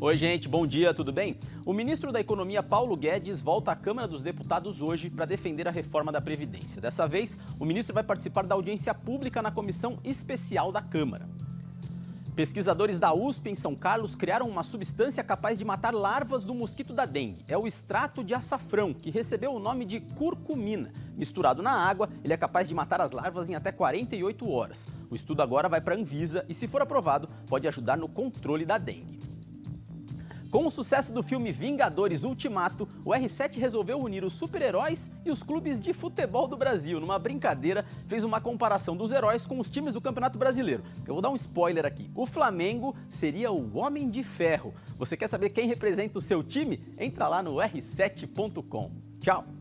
Oi, gente, bom dia, tudo bem? O ministro da Economia, Paulo Guedes, volta à Câmara dos Deputados hoje para defender a reforma da Previdência. Dessa vez, o ministro vai participar da audiência pública na Comissão Especial da Câmara. Pesquisadores da USP em São Carlos criaram uma substância capaz de matar larvas do mosquito da dengue. É o extrato de açafrão, que recebeu o nome de curcumina. Misturado na água, ele é capaz de matar as larvas em até 48 horas. O estudo agora vai para a Anvisa e, se for aprovado, pode ajudar no controle da dengue. Com o sucesso do filme Vingadores Ultimato, o R7 resolveu unir os super-heróis e os clubes de futebol do Brasil. Numa brincadeira, fez uma comparação dos heróis com os times do Campeonato Brasileiro. Eu vou dar um spoiler aqui. O Flamengo seria o Homem de Ferro. Você quer saber quem representa o seu time? Entra lá no r7.com. Tchau!